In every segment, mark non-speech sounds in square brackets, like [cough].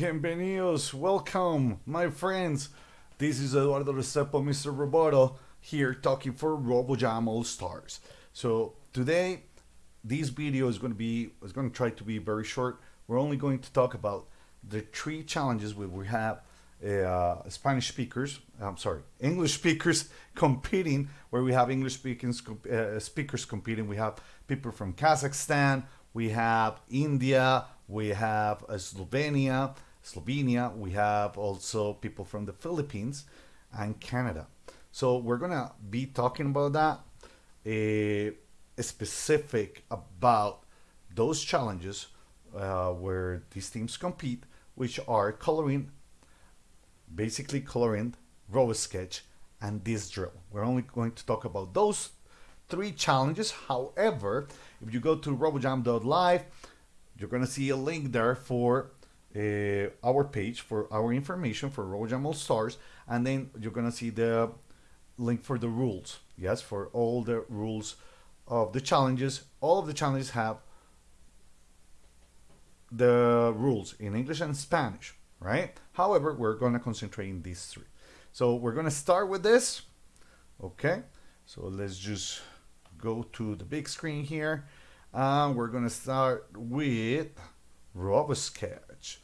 Bienvenidos, welcome, my friends. This is Eduardo Restrepo, Mr. Roboto, here talking for RoboJam All Stars. So today, this video is going to be is going to try to be very short. We're only going to talk about the three challenges we, we have uh, Spanish speakers, I'm sorry, English speakers [laughs] competing, where we have English speakers, uh, speakers competing. We have people from Kazakhstan, we have India, we have uh, Slovenia, Slovenia, we have also people from the Philippines and Canada. So we're gonna be talking about that, a, specific about those challenges uh, where these teams compete, which are coloring, basically coloring, RoboSketch, and this drill. We're only going to talk about those three challenges. However, if you go to robojam.live, you're to see a link there for uh, our page for our information for RoboJam All Stars, and then you're to see the link for the rules. Yes, for all the rules of the challenges. All of the challenges have the rules in English and Spanish, right? However, we're to concentrate in these three. So we're to start with this. Okay, so let's just go to the big screen here. And we're going to start with RoboSketch.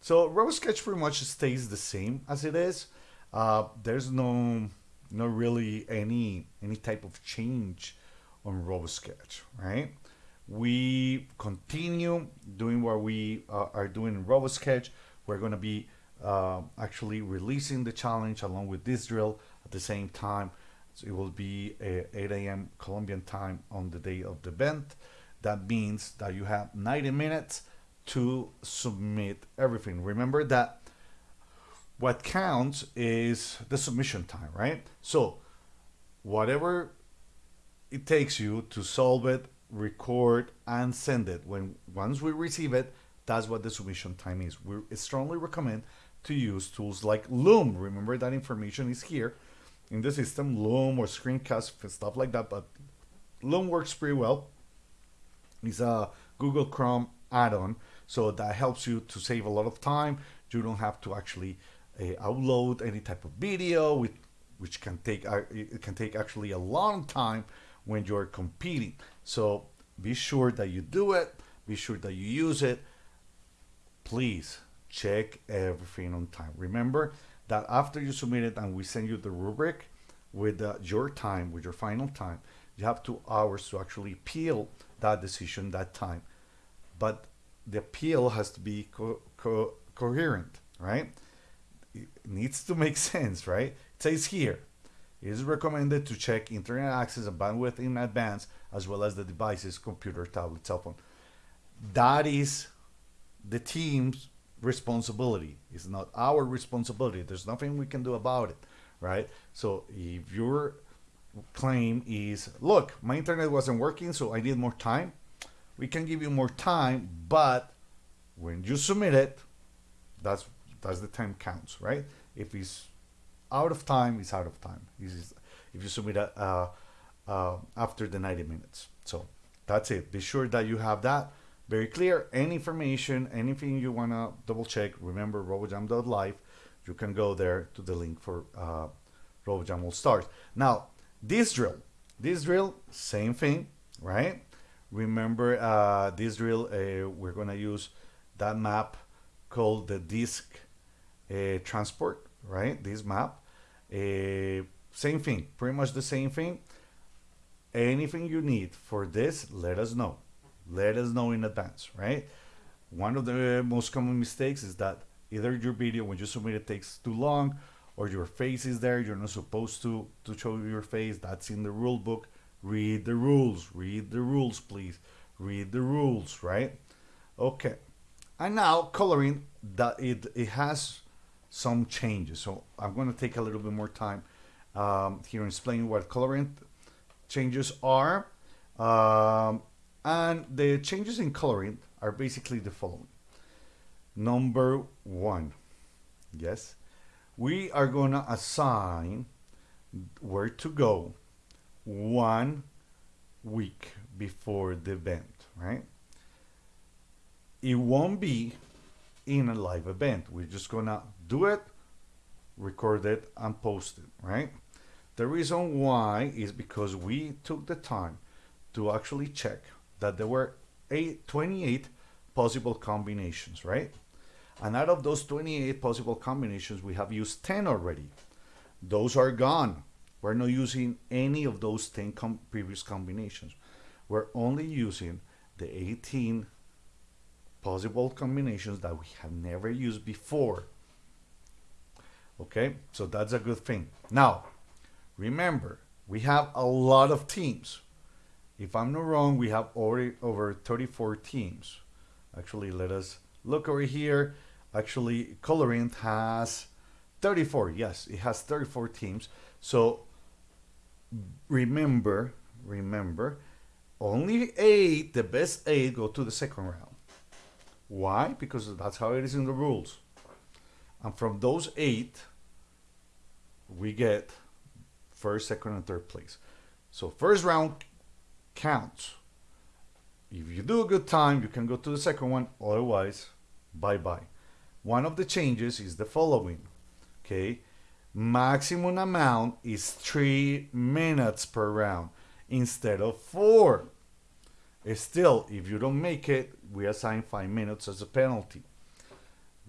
So RoboSketch pretty much stays the same as it is. Uh, there's no, no really any any type of change on RoboSketch, right? We continue doing what we uh, are doing in RoboSketch. We're going to be uh, actually releasing the challenge along with this drill at the same time. So it will be 8 a.m. Colombian time on the day of the event. That means that you have 90 minutes to submit everything. Remember that what counts is the submission time, right? So whatever it takes you to solve it, record, and send it. When once we receive it, that's what the submission time is. We strongly recommend to use tools like Loom. Remember that information is here in the system, Loom or Screencast, stuff like that. But Loom works pretty well. It's a Google Chrome add-on, so that helps you to save a lot of time. You don't have to actually uh, upload any type of video, with, which can take uh, it can take actually a long time when you're competing. So be sure that you do it. Be sure that you use it. Please check everything on time. Remember that after you submit it and we send you the rubric with uh, your time, with your final time, you have two hours to actually appeal that decision that time. But the appeal has to be co co coherent, right? It needs to make [laughs] sense, right? It says here, it is recommended to check internet access and bandwidth in advance, as well as the device's computer, tablet, cell phone. That is the team's responsibility. It's not our responsibility. There's nothing we can do about it, right? So if your claim is, look, my internet wasn't working, so I need more time, we can give you more time, but when you submit it, that's that's the time counts, right? If it's out of time, it's out of time. if you submit it uh, uh, after the 90 minutes. So that's it. Be sure that you have that very clear. Any information, anything you want to double check, remember robojam.live. You can go there to the link for uh, RoboJam All Stars. Now, this drill, this drill, same thing, right? Remember uh, this drill, uh, we're going to use that map called the disk uh, transport, right? This map. Uh, same thing, pretty much the same thing. Anything you need for this, let us know let us know in advance, right? One of the most common mistakes is that either your video when you submit it takes too long or your face is there, you're not supposed to, to show your face, that's in the rule book. Read the rules, read the rules, please. Read the rules, right? Okay. And now coloring, that it, it has some changes. So I'm going to take a little bit more time um, here and explain what coloring changes are. Um, and the changes in coloring are basically the following. Number one, yes, we are going to assign where to go one week before the event, right? It won't be in a live event. We're just gonna do it, record it, and post it, right? The reason why is because we took the time to actually check that there were eight, 28 possible combinations, right? And out of those 28 possible combinations, we have used 10 already. Those are gone. We're not using any of those 10 com previous combinations. We're only using the 18 possible combinations that we have never used before. Okay, so that's a good thing. Now, remember, we have a lot of teams. If I'm not wrong, we have already over 34 teams. Actually, let us look over here. Actually, Coloring has 34. Yes, it has 34 teams. So remember, remember, only eight, the best eight, go to the second round. Why? Because that's how it is in the rules. And from those eight, we get first, second, and third place. So first round counts. If you do a good time, you can go to the second one. Otherwise, bye-bye. One of the changes is the following. Okay, maximum amount is three minutes per round instead of four. Still, if you don't make it, we assign five minutes as a penalty.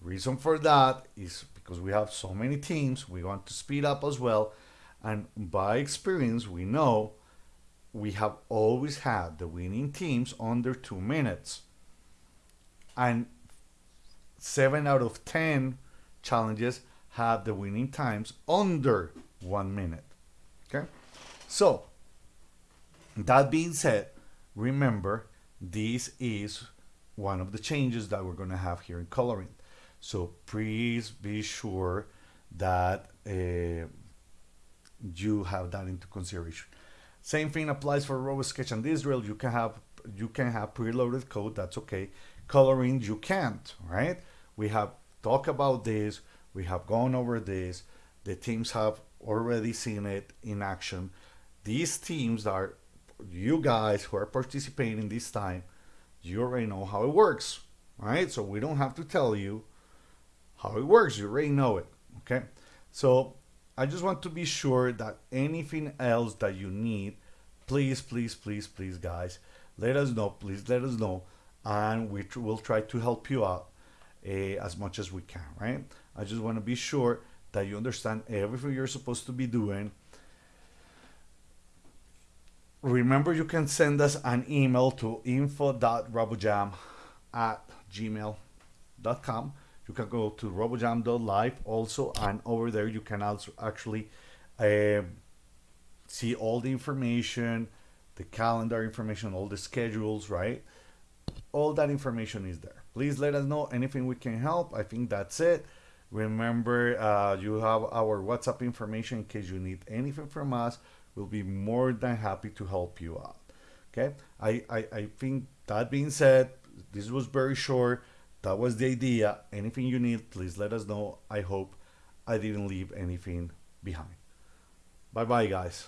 Reason for that is because we have so many teams, we want to speed up as well. And by experience, we know we have always had the winning teams under two minutes. And seven out of 10 challenges have the winning times under one minute. Okay. So that being said, remember this is one of the changes that we're going to have here in coloring. So please be sure that uh, you have that into consideration. Same thing applies for RoboSketch and this drill. You can have you can have preloaded code. That's okay. Coloring you can't. Right? We have talked about this. We have gone over this. The teams have already seen it in action. These teams are you guys who are participating this time. You already know how it works, right? So we don't have to tell you how it works. You already know it. Okay. So I just want to be sure that anything else that you need, please, please, please, please, guys, let us know. Please let us know, and we will try to help you out uh, as much as we can. Right? I just want to be sure that you understand everything you're supposed to be doing. Remember, you can send us an email to info.robojam at gmail.com you can go to robojam.live also and over there you can also actually uh, see all the information the calendar information all the schedules right? All that information is there. Please let us know anything we can help. I think that's it remember uh, you have our whatsapp information in case you need anything from us we'll be more than happy to help you out okay i i, I think that being said this was very short that was the idea. Anything you need, please let us know. I hope I didn't leave anything behind. Bye bye, guys.